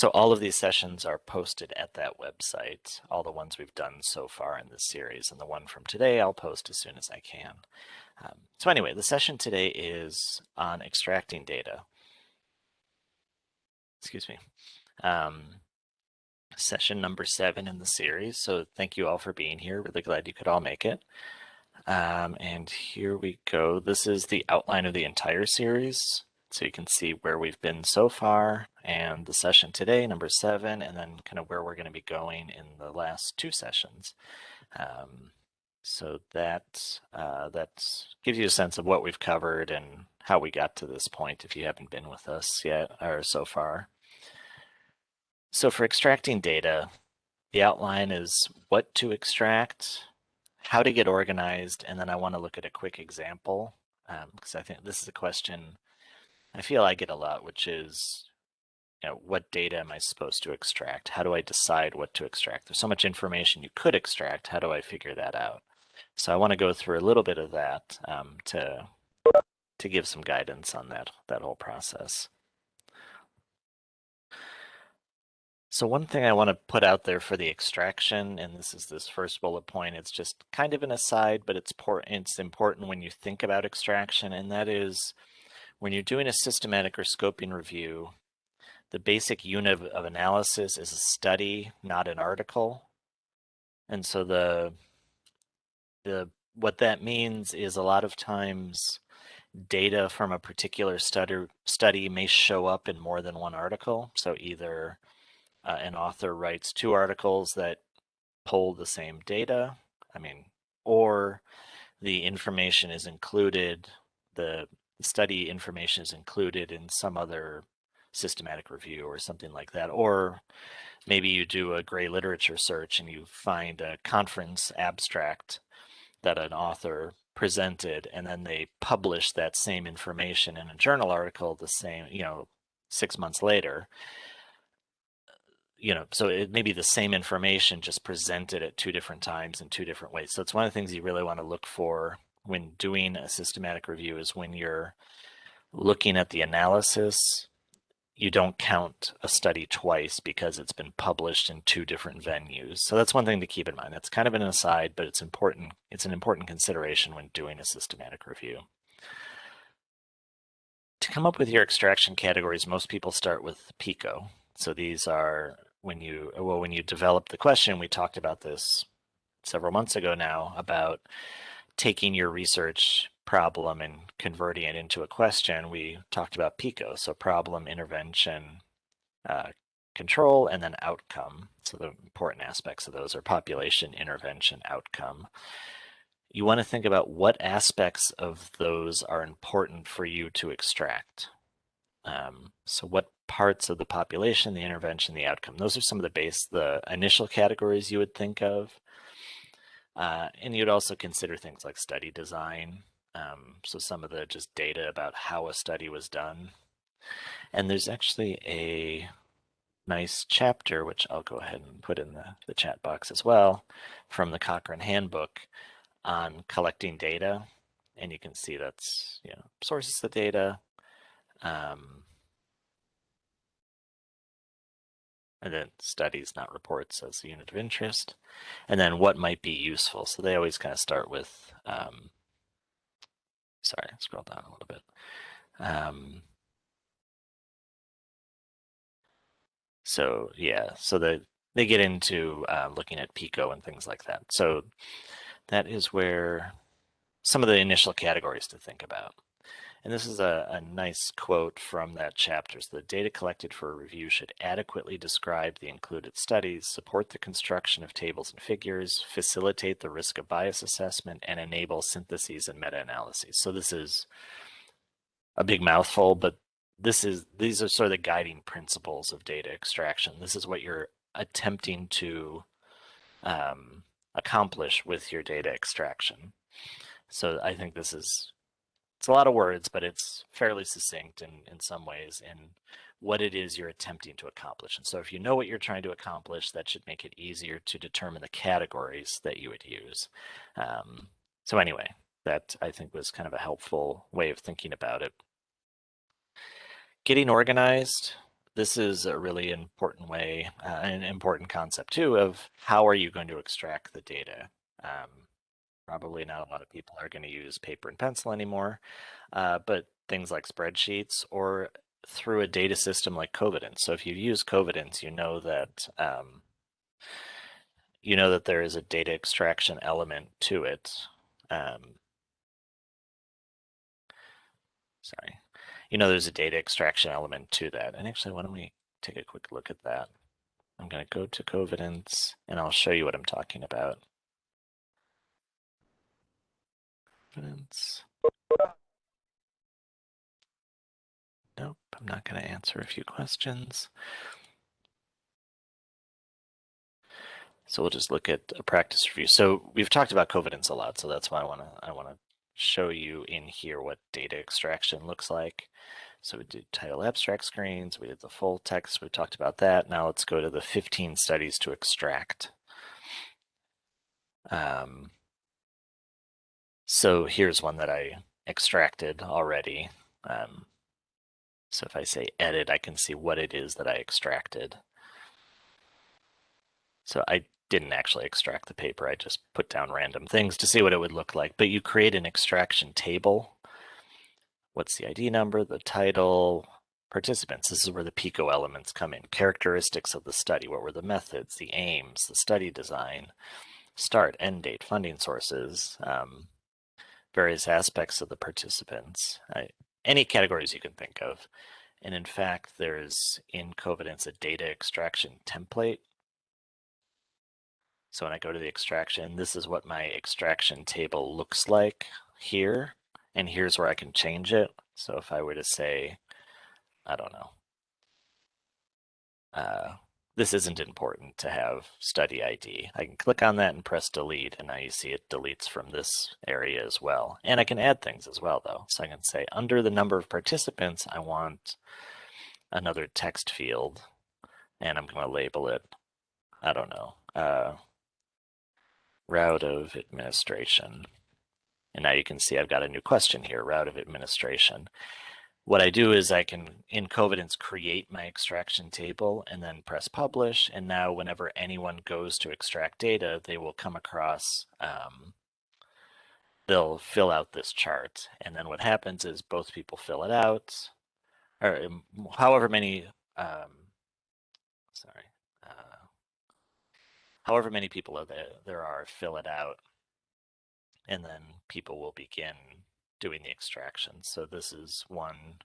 So all of these sessions are posted at that website, all the ones we've done so far in this series, and the one from today I'll post as soon as I can. Um, so anyway, the session today is on extracting data. Excuse me. Um, session number seven in the series. So thank you all for being here. Really glad you could all make it. Um, and here we go. This is the outline of the entire series. So you can see where we've been so far and the session today, number seven, and then kind of where we're going to be going in the last two sessions. Um, so that uh, that gives you a sense of what we've covered and how we got to this point if you haven't been with us yet or so far. So for extracting data, the outline is what to extract, how to get organized, and then I want to look at a quick example because um, I think this is a question I feel I get a lot, which is, you know, what data am I supposed to extract? How do I decide what to extract? There's so much information you could extract. How do I figure that out? So I want to go through a little bit of that um, to to give some guidance on that that whole process. So one thing I want to put out there for the extraction, and this is this first bullet point, it's just kind of an aside, but it's, it's important when you think about extraction, and that is when you're doing a systematic or scoping review, the basic unit of, analysis is a study, not an article. And so the the what that means is a lot of times data from a particular study study may show up in more than one article. So either uh, an author writes two articles that pull the same data, I mean, or the information is included, the study information is included in some other systematic review or something like that. Or maybe you do a gray literature search and you find a conference abstract that an author presented and then they publish that same information in a journal article the same, you know, six months later you know, so it may be the same information just presented at two different times in two different ways. So it's one of the things you really want to look for when doing a systematic review is when you're looking at the analysis, you don't count a study twice because it's been published in two different venues. So that's one thing to keep in mind. That's kind of an aside, but it's important. It's an important consideration when doing a systematic review. To come up with your extraction categories, most people start with PICO. So these are when you well when you develop the question we talked about this several months ago now about taking your research problem and converting it into a question we talked about pico so problem intervention uh, control and then outcome so the important aspects of those are population intervention outcome you want to think about what aspects of those are important for you to extract um, so what parts of the population, the intervention, the outcome. Those are some of the base, the initial categories you would think of. Uh, and you'd also consider things like study design. Um, so some of the just data about how a study was done. And there's actually a nice chapter, which I'll go ahead and put in the, the chat box as well, from the Cochrane Handbook on collecting data. And you can see that's, you know, sources of data, um, and then studies, not reports as a unit of interest, and then what might be useful. So they always kind of start with, um, sorry, scroll down a little bit. Um, so yeah, so the, they get into uh, looking at PICO and things like that. So that is where some of the initial categories to think about. And this is a, a nice quote from that chapter. So the data collected for a review should adequately describe the included studies, support the construction of tables and figures, facilitate the risk of bias assessment, and enable syntheses and meta-analyses. So this is a big mouthful, but this is these are sort of the guiding principles of data extraction. This is what you're attempting to um, accomplish with your data extraction. So I think this is it's a lot of words, but it's fairly succinct in, in some ways in what it is you're attempting to accomplish. And so if you know what you're trying to accomplish, that should make it easier to determine the categories that you would use. Um, so anyway, that I think was kind of a helpful way of thinking about it. Getting organized. this is a really important way, uh, an important concept too, of how are you going to extract the data? Um, probably not a lot of people are going to use paper and pencil anymore, uh, but things like spreadsheets or through a data system like Covidence. So if you use Covidence, you know that um, you know that there is a data extraction element to it. Um, sorry, you know there's a data extraction element to that. And actually, why don't we take a quick look at that? I'm going to go to Covidence and I'll show you what I'm talking about. Covidence. Nope, I'm not going to answer a few questions. So we'll just look at a practice review. So we've talked about Covidence a lot, so that's why I want to I want to show you in here what data extraction looks like. So we did title abstract screens, we did the full text, we talked about that. Now let's go to the 15 studies to extract. Um, so here's one that I extracted already. Um, so if I say edit, I can see what it is that I extracted. So I didn't actually extract the paper. I just put down random things to see what it would look like. But you create an extraction table. What's the ID number, the title, participants. This is where the PICO elements come in. Characteristics of the study. What were the methods, the aims, the study design, start, end date, funding sources, um, various aspects of the participants, uh, any categories you can think of. And in fact, there's in Covidence a data extraction template so when I go to the extraction, this is what my extraction table looks like here. And here's where I can change it. So if I were to say, I don't know, uh, this isn't important to have study ID. I can click on that and press delete, and now you see it deletes from this area as well. And I can add things as well, though. So I can say under the number of participants, I want another text field, and I'm going to label it, I don't know, uh, route of administration. And now you can see I've got a new question here, route of administration. What I do is I can, in Covidence, create my extraction table and then press publish. And now whenever anyone goes to extract data, they will come across, um, they'll fill out this chart. And then what happens is both people fill it out, or um, however many, um, sorry, however many people are there, there are, fill it out, and then people will begin doing the extraction. So this is one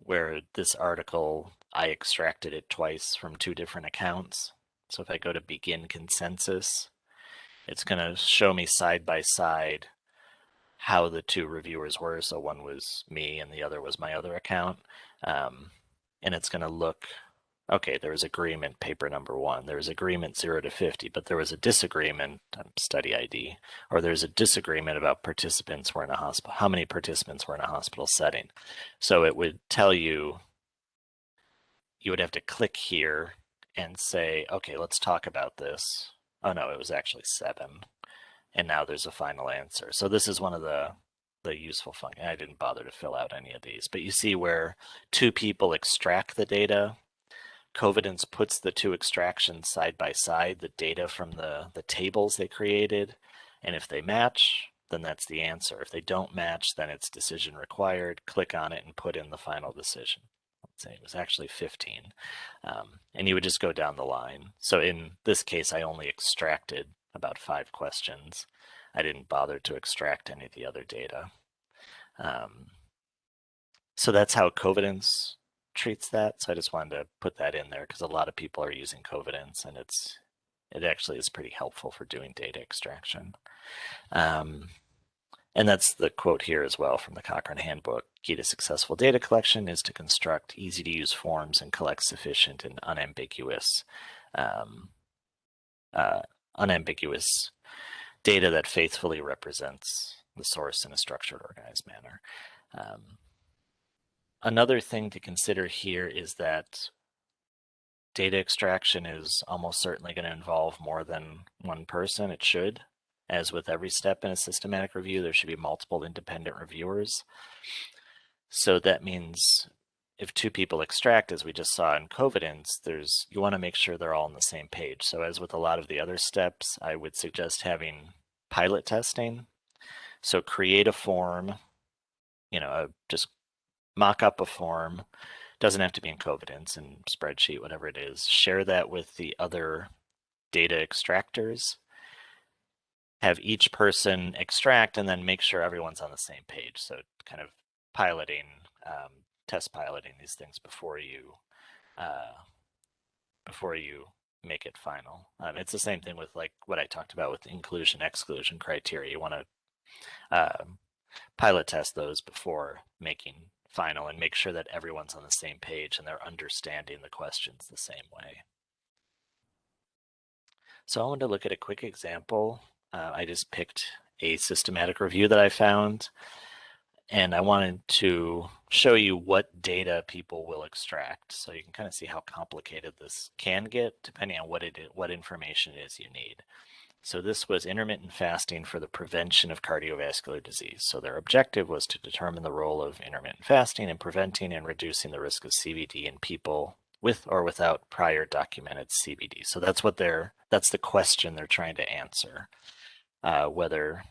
where this article, I extracted it twice from two different accounts. So if I go to begin consensus, it's going to show me side by side how the two reviewers were. So one was me and the other was my other account. Um, and it's going to look okay, there was agreement, paper number one. There was agreement zero to 50, but there was a disagreement, um, study ID, or there's a disagreement about participants were in a hospital, how many participants were in a hospital setting. So it would tell you, you would have to click here and say, okay, let's talk about this. Oh no, it was actually seven. And now there's a final answer. So this is one of the the useful function. I didn't bother to fill out any of these, but you see where two people extract the data Covidence puts the two extractions side by side, the data from the, the tables they created, and if they match, then that's the answer. If they don't match, then it's decision required. Click on it and put in the final decision. Let's say it was actually 15. Um, and you would just go down the line. So in this case, I only extracted about five questions. I didn't bother to extract any of the other data. Um, so that's how Covidence treats that. So I just wanted to put that in there because a lot of people are using Covidence and it's it actually is pretty helpful for doing data extraction. Um, and that's the quote here as well from the Cochrane Handbook. Key to successful data collection is to construct easy to use forms and collect sufficient and unambiguous um, uh, unambiguous data that faithfully represents the source in a structured, organized manner. Um, Another thing to consider here is that data extraction is almost certainly going to involve more than one person. It should. As with every step in a systematic review, there should be multiple independent reviewers. So that means if two people extract, as we just saw in Covidence, there's you want to make sure they're all on the same page. So as with a lot of the other steps, I would suggest having pilot testing. So create a form, you know, just mock up a form. Doesn't have to be in Covidence and spreadsheet, whatever it is. Share that with the other data extractors. Have each person extract and then make sure everyone's on the same page. So kind of piloting um, test piloting these things before you uh, before you make it final. Um, it's the same thing with like what I talked about with inclusion exclusion criteria. You want to uh, pilot test those before making final and make sure that everyone's on the same page and they're understanding the questions the same way. So I want to look at a quick example. Uh, I just picked a systematic review that I found and I wanted to show you what data people will extract. So you can kind of see how complicated this can get depending on what it is, what information it is you need. So this was intermittent fasting for the prevention of cardiovascular disease. So their objective was to determine the role of intermittent fasting in preventing and reducing the risk of CVD in people with or without prior documented CVD. So that's what they're, that's the question they're trying to answer, uh, whether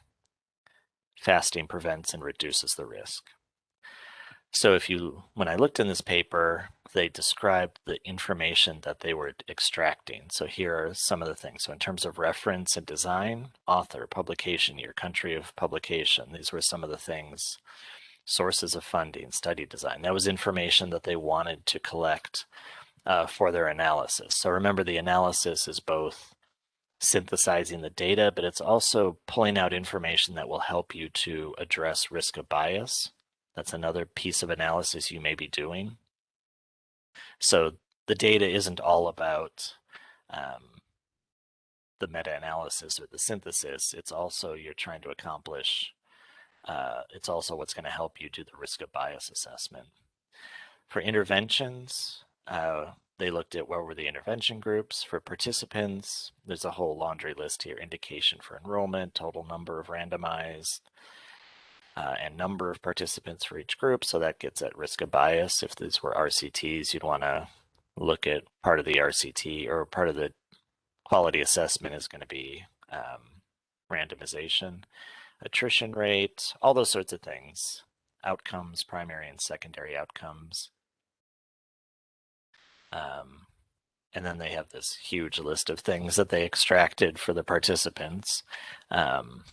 fasting prevents and reduces the risk. So if you, when I looked in this paper, they described the information that they were extracting. So here are some of the things. So in terms of reference and design, author, publication year, country of publication, these were some of the things, sources of funding, study design. That was information that they wanted to collect uh, for their analysis. So remember the analysis is both synthesizing the data, but it's also pulling out information that will help you to address risk of bias. That's another piece of analysis you may be doing. So the data isn't all about um, the meta-analysis or the synthesis. It's also you're trying to accomplish, uh, it's also what's going to help you do the risk of bias assessment. For interventions, uh, they looked at what were the intervention groups for participants. There's a whole laundry list here, indication for enrollment, total number of randomized, uh, and number of participants for each group. So that gets at risk of bias. If these were RCTs, you'd want to look at part of the RCT or part of the quality assessment is going to be um, randomization, attrition rate, all those sorts of things, outcomes, primary and secondary outcomes. Um, and then they have this huge list of things that they extracted for the participants. Um,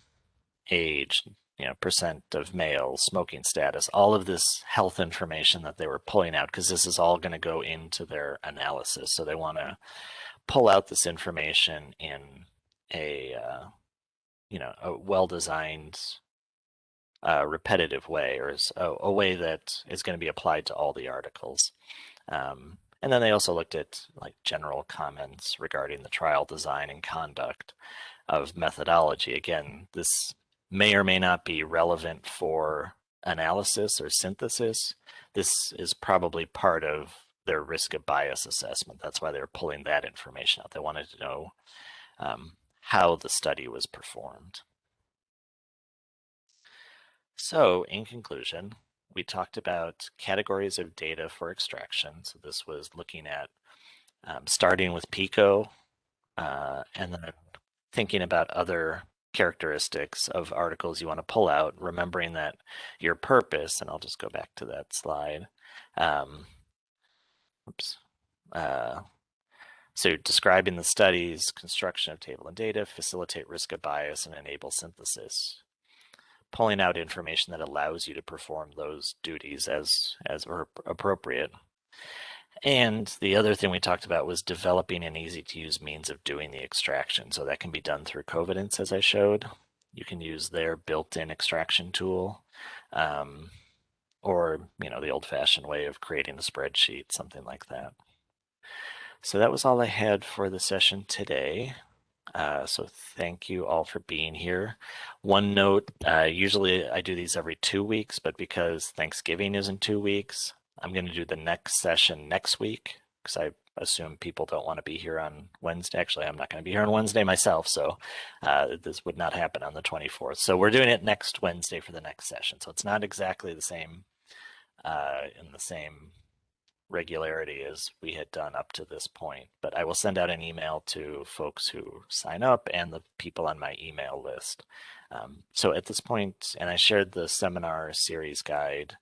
age, you know, percent of male, smoking status, all of this health information that they were pulling out, because this is all going to go into their analysis. So they want to pull out this information in a, uh, you know, a well-designed, uh, repetitive way, or a, a, way that is going to be applied to all the articles. Um, and then they also looked at like general comments regarding the trial design and conduct of methodology. Again, this may or may not be relevant for analysis or synthesis. This is probably part of their risk of bias assessment. That's why they're pulling that information out. They wanted to know um, how the study was performed. So in conclusion, we talked about categories of data for extraction. So this was looking at um, starting with PICO uh, and then thinking about other characteristics of articles you want to pull out, remembering that your purpose, and I'll just go back to that slide. Um, oops. Uh, so describing the studies, construction of table and data, facilitate risk of bias, and enable synthesis pulling out information that allows you to perform those duties as as appropriate. And the other thing we talked about was developing an easy to use means of doing the extraction. So that can be done through Covidence, as I showed. You can use their built-in extraction tool, um, or you know the old-fashioned way of creating a spreadsheet, something like that. So that was all I had for the session today. Uh, so thank you all for being here. One note, uh, usually I do these every two weeks, but because Thanksgiving is in two weeks, I'm going to do the next session next week because I assume people don't want to be here on Wednesday. Actually, I'm not going to be here on Wednesday myself, so uh, this would not happen on the 24th. So we're doing it next Wednesday for the next session. So it's not exactly the same uh, in the same regularity as we had done up to this point. But I will send out an email to folks who sign up and the people on my email list. Um, so at this point, and I shared the seminar series guide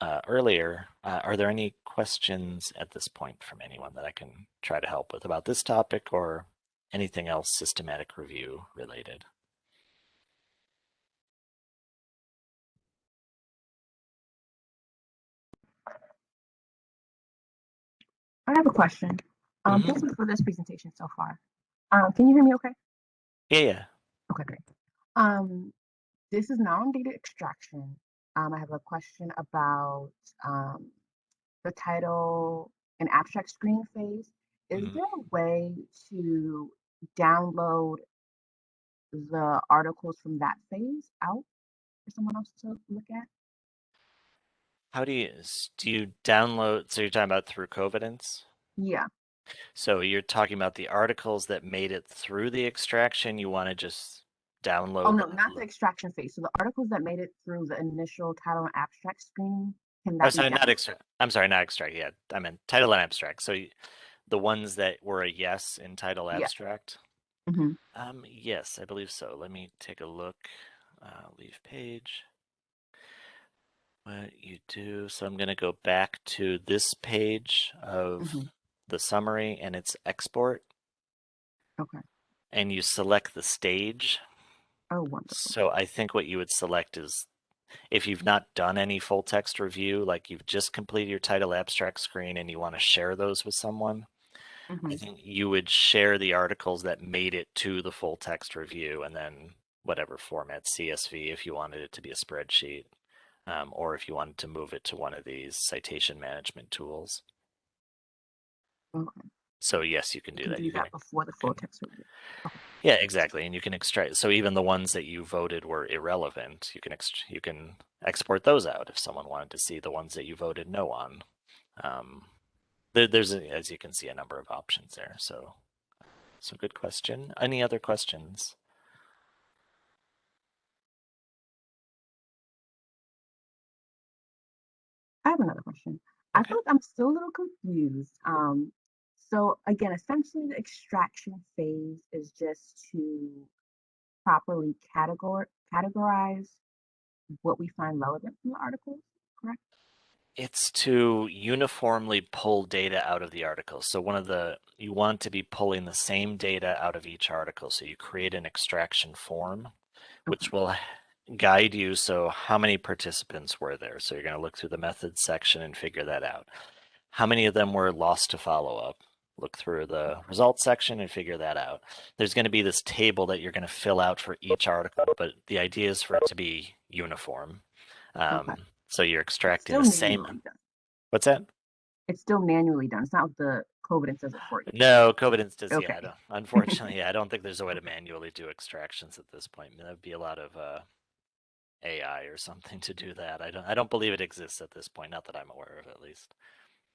uh, earlier, uh, are there any questions at this point from anyone that I can try to help with about this topic or anything else systematic review related? I have a question. Um. Thank you for this presentation so far. Um, can you hear me okay? Yeah, yeah. Okay, great. Um, this is non-data extraction. Um, I have a question about um, the title and abstract screening phase. Is Mhm. there a way to download the articles from that phase out for someone else to look at? How do you, do you download, so you're talking about through Covidence? Yeah. So you're talking about the articles that made it through the extraction, you want to just download? Oh, no, not the extraction phase. So the articles that made it through the initial title and abstract screening, can Oh, that be sorry, not extract. I'm sorry, not extract. Yeah, I meant title and abstract. So the ones that were a yes in title Yeah. abstract. Mhm. Um, yes, I believe so. Let me take a look. Uh, leave page. What you do. So I'm going to go back to this page of Mhm. the summary and its export, Okay. and you select the stage. Oh, wonderful. So I think what you would select is if you've not done any full text review, like you've just completed your title abstract screen and you want to share those with someone, I Mhm. think you would share the articles that made it to the full text review and then whatever format, CSV if you wanted it to be a spreadsheet, um, or if you wanted to move it to one of these citation management tools. Okay. So yes, you can do You that. can You do can that before the full text review. Yeah, exactly. And you can extract. So even the ones that you voted were irrelevant, you can ext- you can export those out if someone wanted to see the ones that you voted no on. Um, there, there's, a, as you can see, a number of options there. So, so good question. Any other questions? I have another question. I Okay. feel like I'm still a little confused. Um, so again, essentially the extraction phase is just to properly categor categorize what we find relevant from the articles, correct? It's to uniformly pull data out of the article. So one of the you want to be pulling the same data out of each article. So you create an extraction form, which will guide you. So how many participants were there? So you're going to look through the methods section and figure that out. How many of them were lost to follow up? Look through the results section and figure that out. There's going to be this table that you're going to fill out for each article, but the idea is for it to be uniform. Um, Okay. So you're extracting the same. done. What's that? It's still manually done. It's not like the Covidence does it for you. No, Covidence does. Okay. Yeah, unfortunately, yeah, I don't think there's a way to manually do extractions at this point. That would be a lot of uh, AI or something to do that. I don't. I don't believe it exists at this point. Not that I'm aware of, at least.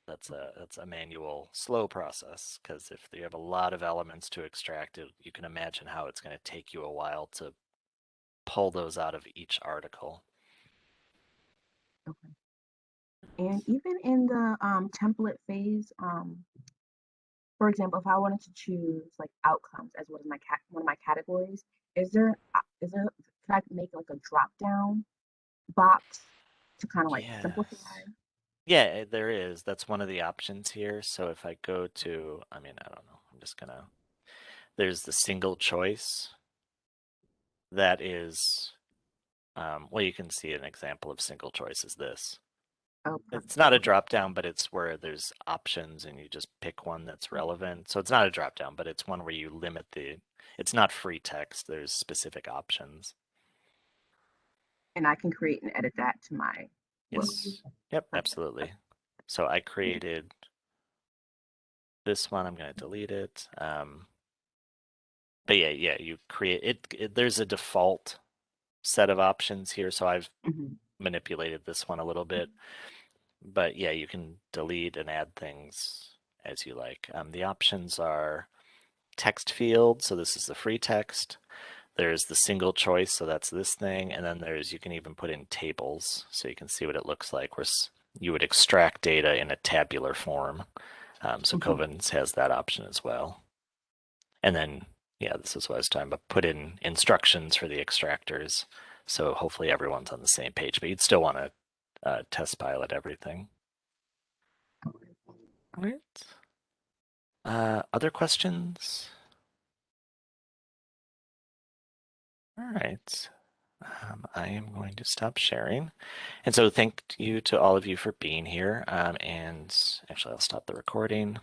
That's a that's a manual, slow process. Because if you have a lot of elements to extract, it, you can imagine how it's going to take you a while to pull those out of each article. Okay. And even in the um, template phase, um, for example, if I wanted to choose like outcomes as one of my cat one of my categories, is there uh, there could I make like a drop down box to kind of like simplify? Yeah, eh, there is. That's one of the options here. So if I go to, I mean, I don't know. I'm just gonna. There's the single choice. That is, um, well, you can see an example of single choice is this. Oh. It's not a drop down, but it's where there's options and you just pick one that's relevant. So it's not a drop down, but it's one where you limit the. It's not free text. There's specific options. and I can create and edit that to my. Yes. Yep, absolutely. So I created this one. I'm going to delete it. Um, but yeah, yeah, you create it, it. There's a default set of options here. So I've Mhm. manipulated this one a little bit. But yeah, you can delete and add things as you like. Um, the options are text field. So this is the free text. There's the single choice. So that's this thing. And then there's, you can even put in tables so you can see what it looks like. Where you would extract data in a tabular form. Um, so Mhm. Covidence has that option as well. And then, yeah, this is what I was talking about. Put in instructions for the extractors. So hopefully everyone's on the same page, but you'd still want to uh, test pilot everything. All right. Uh, other questions? All right. Um, I am going to stop sharing. And so thank you to all of you for being here. Um, and actually, I'll stop the recording.